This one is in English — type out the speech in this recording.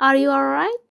Are you alright?